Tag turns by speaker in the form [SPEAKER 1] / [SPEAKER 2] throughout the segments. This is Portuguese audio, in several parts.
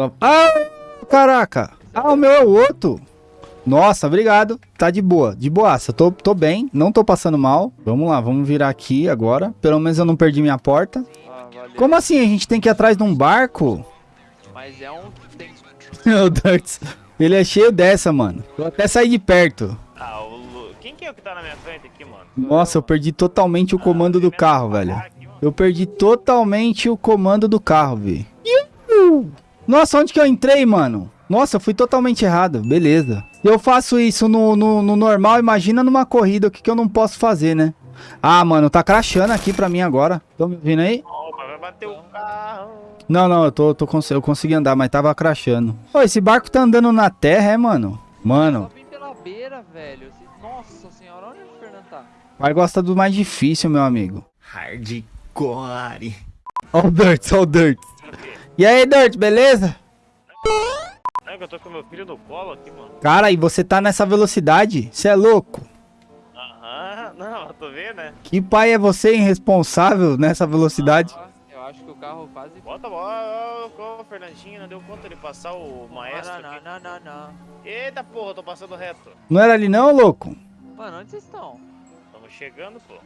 [SPEAKER 1] Só... Ah, caraca. Ah, o meu é o outro. Nossa, obrigado. Tá de boa, de boaça. Tô, tô bem, não tô passando mal. Vamos lá, vamos virar aqui agora. Pelo menos eu não perdi minha porta.
[SPEAKER 2] Ah.
[SPEAKER 1] Como assim? A gente tem que ir atrás de um barco?
[SPEAKER 2] Mas é um tem...
[SPEAKER 1] o Dirts, ele é cheio dessa, mano. Vou até sair de perto.
[SPEAKER 3] Ah, o Lu... Quem que é o que tá na minha frente aqui, mano?
[SPEAKER 1] Nossa, eu perdi totalmente o comando do carro, velho. Eu perdi totalmente o comando do carro, velho. Nossa, onde que eu entrei, mano? Nossa, eu fui totalmente errado. Beleza. Se eu faço isso no, no, no normal, imagina numa corrida o que, que eu não posso fazer, né? Ah, mano, tá crashando aqui pra mim agora. Tô me ouvindo aí?
[SPEAKER 3] Opa, vai bater o carro.
[SPEAKER 1] Não, não, eu tô, tô cons- eu consegui andar, mas tava crashando. Ô, esse barco tá andando na terra, é, mano? Mano,
[SPEAKER 2] vim pela beira, velho. Nossa senhora, onde o Fernando tá?
[SPEAKER 1] pai gosta do mais difícil, meu amigo.
[SPEAKER 4] Hardcore.
[SPEAKER 1] Ó o Dirt, ó o Dirt. E aí, Dirt, beleza?
[SPEAKER 3] É que eu tô com meu filho no colo aqui, mano.
[SPEAKER 1] Cara, e você tá nessa velocidade? Você é louco?
[SPEAKER 3] Aham, não, eu tô vendo, né?
[SPEAKER 1] Que pai é você irresponsável nessa velocidade?
[SPEAKER 2] Ah, eu acho que o carro quase...
[SPEAKER 3] Bota a bola, ô, ô, Fernandinho, não deu conta de passar o maestro
[SPEAKER 2] Não,
[SPEAKER 3] aqui.
[SPEAKER 2] não, não, não, não.
[SPEAKER 3] Eita porra, eu tô passando reto.
[SPEAKER 1] Não era ali não, louco?
[SPEAKER 2] Mano, onde vocês estão?
[SPEAKER 3] Estamos chegando, pô.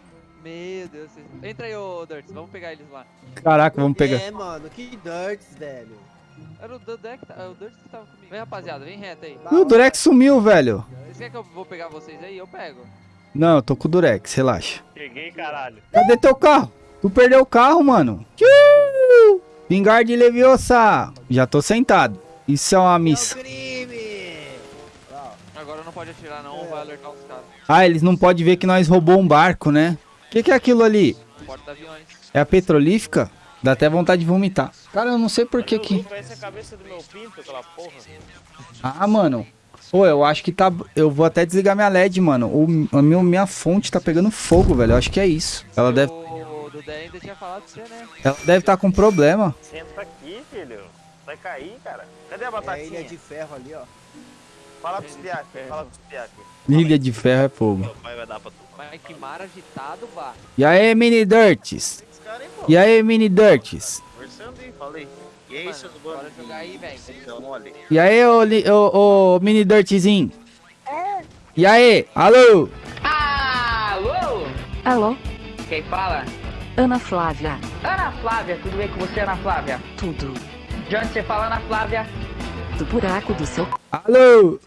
[SPEAKER 2] Meu Deus, vocês... Entra aí, ô Dirts, vamos pegar eles lá.
[SPEAKER 1] Caraca, vamos pegar.
[SPEAKER 4] É, mano, que dirts, velho.
[SPEAKER 2] Era o Dudek, é o Dirts que tava comigo. Vem, rapaziada, vem reto aí.
[SPEAKER 1] Ih, O Durex sumiu, velho.
[SPEAKER 2] Vocês querem que eu vou pegar vocês aí? Eu pego.
[SPEAKER 1] Não, eu tô com o Durex, relaxa.
[SPEAKER 3] Cheguei, caralho.
[SPEAKER 1] Cadê teu carro? Tu perdeu o carro, mano. Tchiu! Vingar de Leviosa. Já tô sentado. Isso é uma missa.
[SPEAKER 4] crime!
[SPEAKER 2] Agora não pode atirar não, vai alertar os caras.
[SPEAKER 1] Ah, eles não podem ver que nós roubou um barco, né? O que, que é aquilo ali? É a petrolífica? Dá até vontade de vomitar. Cara, eu não sei por que que...
[SPEAKER 3] Pinto.
[SPEAKER 1] Ah, mano. Pô, eu acho que tá... Eu vou até desligar minha LED, mano. O, a minha, minha fonte tá pegando fogo, velho. Eu acho que é isso. Ela deve...
[SPEAKER 2] O Dudé ainda tinha falado pra você, né?
[SPEAKER 1] Ela deve estar com problema.
[SPEAKER 3] Senta aqui, filho. Vai cair, cara. Cadê a
[SPEAKER 4] É a
[SPEAKER 3] batatinha?
[SPEAKER 4] ilha de ferro ali, ó.
[SPEAKER 3] Fala pro Spiak, fala pro Spiak.
[SPEAKER 1] Ilha de ferro é fogo.
[SPEAKER 3] Vai dar pra tu.
[SPEAKER 2] Mas que mar agitado, bah.
[SPEAKER 1] E aí, mini dirts? E aí, mini dirts?
[SPEAKER 3] Conversando aí, falei. E aí, seus
[SPEAKER 2] bora
[SPEAKER 3] bandos
[SPEAKER 2] jogar aí, velho.
[SPEAKER 3] Então, mole.
[SPEAKER 1] E aí, ô, ô, ô mini dirtzinho? E aí? Alô?
[SPEAKER 5] Alô?
[SPEAKER 6] Alô,
[SPEAKER 5] Quem fala?
[SPEAKER 6] Ana Flávia.
[SPEAKER 5] Ana Flávia, tudo bem com você, Ana Flávia?
[SPEAKER 6] Tudo.
[SPEAKER 5] De onde você fala, Ana Flávia?
[SPEAKER 6] Do buraco do seu.
[SPEAKER 1] Alô?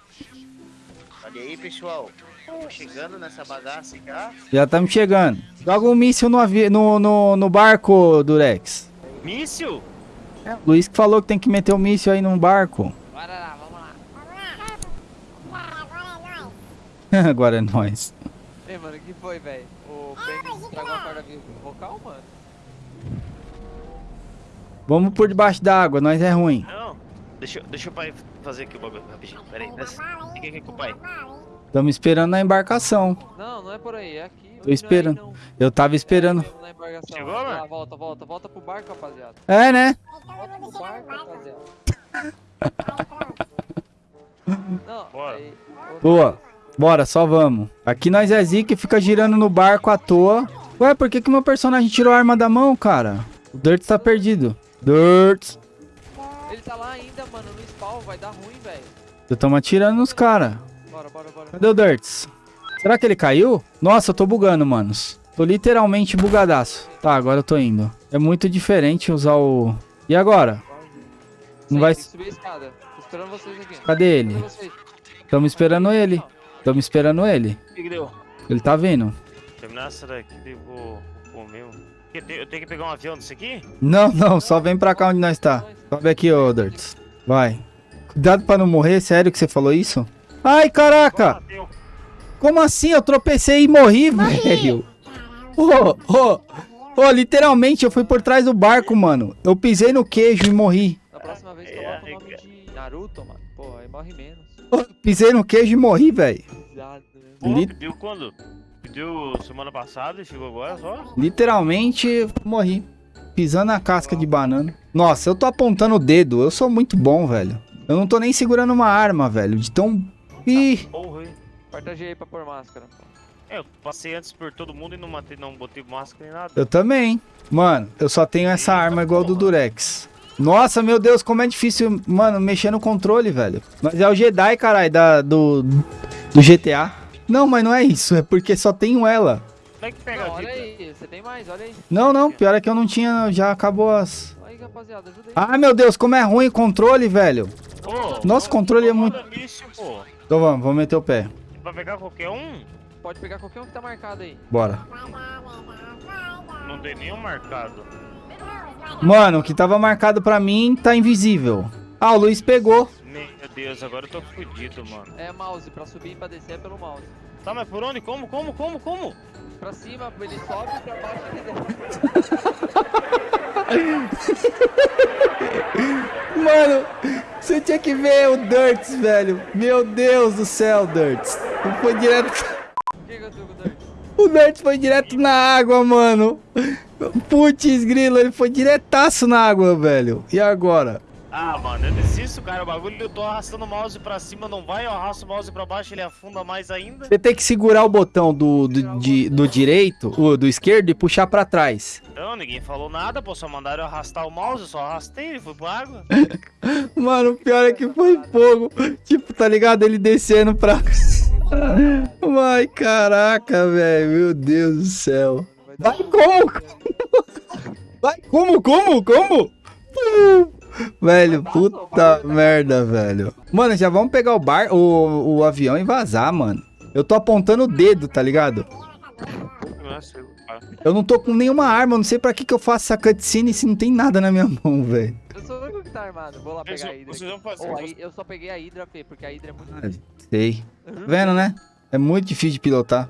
[SPEAKER 3] Olha aí, pessoal. Estamos chegando nessa bagaça já.
[SPEAKER 1] Já estamos chegando. Joga um míssil no, avi- no, no, no barco, Durex.
[SPEAKER 3] Míssil?
[SPEAKER 1] O Luiz que falou que tem que meter o míssil aí num barco.
[SPEAKER 2] Bora lá, vamos lá.
[SPEAKER 1] Agora é nóis.
[SPEAKER 2] Ei, mano, o que foi, velho? O Penny estragou a corda vocal, mano?
[SPEAKER 1] Vamos por debaixo da água, nós é ruim.
[SPEAKER 3] Deixa, deixa o pai fazer aqui o bagulho rapidinho. Pera aí, desce. Fica aqui com o pai.
[SPEAKER 1] Estamos esperando na embarcação.
[SPEAKER 2] Não, não é por aí, é aqui.
[SPEAKER 1] Tô esperando.
[SPEAKER 2] Não,
[SPEAKER 1] Eu tava esperando.
[SPEAKER 2] embarcação.
[SPEAKER 3] Chegou, mano?
[SPEAKER 2] volta, volta, volta pro barco, rapaziada.
[SPEAKER 1] É, né?
[SPEAKER 2] Volta pro barco, rapaziada. Não,
[SPEAKER 3] Bora.
[SPEAKER 2] aí...
[SPEAKER 1] Boa. Bora, só vamos. Aqui nós é zica e fica girando no barco à toa. Ué, por que que meu personagem tirou a arma da mão, cara? O Dirt tá perdido. Dirt.
[SPEAKER 2] Ele tá lá ainda, mano, no spawn, vai dar ruim, velho.
[SPEAKER 1] Eu tamo atirando nos cara.
[SPEAKER 2] Bora, bora, bora.
[SPEAKER 1] Cadê o Dirts? Será que ele caiu? Nossa, eu tô bugando, manos. Tô literalmente bugadaço. Tá, agora eu tô indo. É muito diferente usar o... E agora? Não vai-
[SPEAKER 2] que subir a escada. Tô esperando vocês aqui.
[SPEAKER 1] Cadê ele? Tamo esperando ele. Tamo esperando ele.
[SPEAKER 3] O que que deu?
[SPEAKER 1] Ele tá vindo.
[SPEAKER 3] Terminar essa daqui, eu vou comer. Eu tenho, que pegar um avião desse aqui?
[SPEAKER 1] Não, não, só vem pra cá onde nós tá. Sobe aqui, ô Dirts. Vai. Cuidado pra não morrer, sério que você falou isso? Ai, caraca! Como assim? Eu tropecei e morri, velho. Ô, ô, ô, literalmente eu fui por trás do barco, mano. Eu pisei no queijo e morri.
[SPEAKER 2] Da próxima vez
[SPEAKER 3] É,
[SPEAKER 2] coloca o
[SPEAKER 3] é,
[SPEAKER 2] nome de Naruto, mano. Pô, aí morre menos.
[SPEAKER 1] Ô, Pisei no queijo e morri, velho.
[SPEAKER 2] Exato, né?
[SPEAKER 3] Pô,
[SPEAKER 1] Li-
[SPEAKER 3] pediu quando? Pediu semana passada e chegou agora só?
[SPEAKER 1] Literalmente morri. Pisando na casca de banana. Nossa, eu tô apontando o dedo. Eu sou muito bom, velho. Eu não tô nem segurando uma arma, velho. De tão. Ih.
[SPEAKER 3] Porra, hein?
[SPEAKER 2] Aperta G aí pra pôr máscara.
[SPEAKER 3] É, eu passei antes por todo mundo e não matei, não botei máscara nem nada.
[SPEAKER 1] Eu também. Mano, eu só tenho essa arma igual do Durex. Nossa, meu Deus, como é difícil, mano, mexer no controle, velho. Mas é o Jedi, caralho, da, do, do GTA. Não, mas não é isso, é porque só tenho ela.
[SPEAKER 3] Como é que pega
[SPEAKER 2] Não,
[SPEAKER 3] a
[SPEAKER 2] olha aí, você tem mais, olha aí.
[SPEAKER 1] Não, não, pior é que eu não tinha, já acabou as...
[SPEAKER 2] Aí, rapaziada, ajuda aí.
[SPEAKER 1] Ah, meu Deus, como é ruim o controle, velho.
[SPEAKER 3] Ô,
[SPEAKER 1] Nosso
[SPEAKER 3] não-
[SPEAKER 1] controle é muito-. Então vamos, vamos meter o pé.
[SPEAKER 3] Pra pegar qualquer um,
[SPEAKER 2] Pode pegar qualquer um que tá marcado aí.
[SPEAKER 1] Bora.
[SPEAKER 3] não tem nenhum marcado.
[SPEAKER 1] Mano, o que tava marcado pra mim tá invisível. Ah, o Luiz pegou.
[SPEAKER 3] Meu Deus, agora eu tô fudido, mano.
[SPEAKER 2] É mouse, pra subir e pra descer é pelo mouse.
[SPEAKER 3] Tá, mas por onde? Como, como, como, como?
[SPEAKER 2] Pra cima, ele sobe, pra baixo ele desce.
[SPEAKER 1] Mano, você tinha que ver o Dirts, velho. Meu Deus do céu, Dirts. Ele Foi direto...
[SPEAKER 2] O que aconteceu com o Dart?
[SPEAKER 1] O Dirts foi direto na água, mano. Putz, grilo, ele foi diretaço na água, velho. E agora?
[SPEAKER 3] Ah, mano, eu desisto, cara. O bagulho eu tô arrastando o mouse pra cima, não vai. Eu arrasto o mouse pra baixo, ele afunda mais ainda.
[SPEAKER 1] Você tem que segurar o botão do, do, de- do direito, o do esquerdo, e puxar pra trás.
[SPEAKER 3] Não, ninguém falou nada, pô. Só mandaram eu arrastar o mouse, eu só arrastei, ele foi pra água.
[SPEAKER 1] Mano, o pior é que foi fogo. Tipo, tá ligado? Ele descendo pra. Ai, caraca, velho. Meu Deus do céu. Vai como? Vai como? Como? Como? Velho, puta merda, velho. Mano, já vamos pegar o bar, o, o avião e vazar, mano. Eu tô apontando o dedo, tá ligado?
[SPEAKER 3] Nossa, cara.
[SPEAKER 1] Eu não tô com nenhuma arma, eu não sei pra que que eu faço essa cutscene se não tem nada na minha mão, velho.
[SPEAKER 2] Eu sou o único que tá armado. Vou lá pegar a Hydra.
[SPEAKER 3] vocês vão
[SPEAKER 2] aqui.
[SPEAKER 3] fazer-
[SPEAKER 2] Oh, aí eu só peguei a Hydra, Fê, porque a Hydra é muito
[SPEAKER 1] Sei. Vendo, né? É muito difícil de pilotar.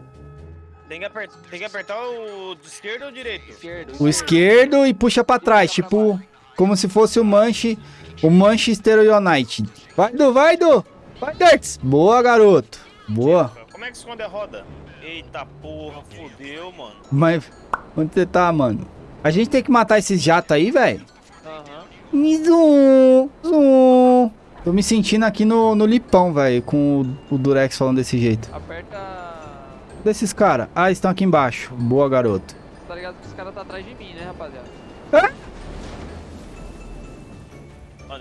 [SPEAKER 3] Tem que, apertar, tem que apertar o de esquerda ou direito?
[SPEAKER 2] esquerdo.
[SPEAKER 1] O esquerdo e puxa pra trás, tipo, como se fosse o Manche, o Manchester United. Vai, Du, vai, Du! Vai, Dirts! Boa, garoto. Boa.
[SPEAKER 3] Como é que esconde a roda? Eita porra, fodeu, mano.
[SPEAKER 1] Mas, onde você tá, mano? A gente tem que matar esses jatos aí, velho.
[SPEAKER 2] Aham.
[SPEAKER 1] Zum, zum. Tô me sentindo aqui no, no lipão, velho, com o, o Durex falando desse jeito.
[SPEAKER 2] Aperta.
[SPEAKER 1] Desses caras. Ah, estão aqui embaixo. Boa, garoto.
[SPEAKER 2] Tá ligado que os caras tá atrás de mim, né, rapaziada?
[SPEAKER 3] Mano,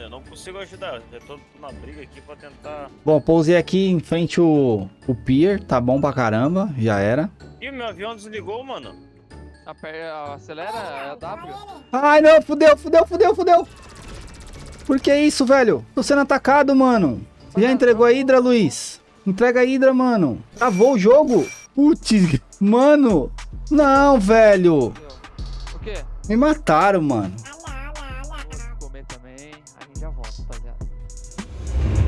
[SPEAKER 3] eu não consigo ajudar. Eu tô na briga aqui pra tentar.
[SPEAKER 1] Bom, pousei aqui em frente o, o pier. Tá bom pra caramba. Já era.
[SPEAKER 3] Ih, meu avião desligou, mano.
[SPEAKER 2] Acelera, é W.
[SPEAKER 1] Ai, não, fudeu, fudeu, fudeu, fudeu. Por que isso, velho? Tô sendo atacado, mano. Você já entregou a Hydra, Luiz? Entrega a Hydra, mano. Travou o jogo. Putz, mano. Não, velho.
[SPEAKER 2] O quê?
[SPEAKER 1] Me mataram, mano a gente já volta, rapaziada.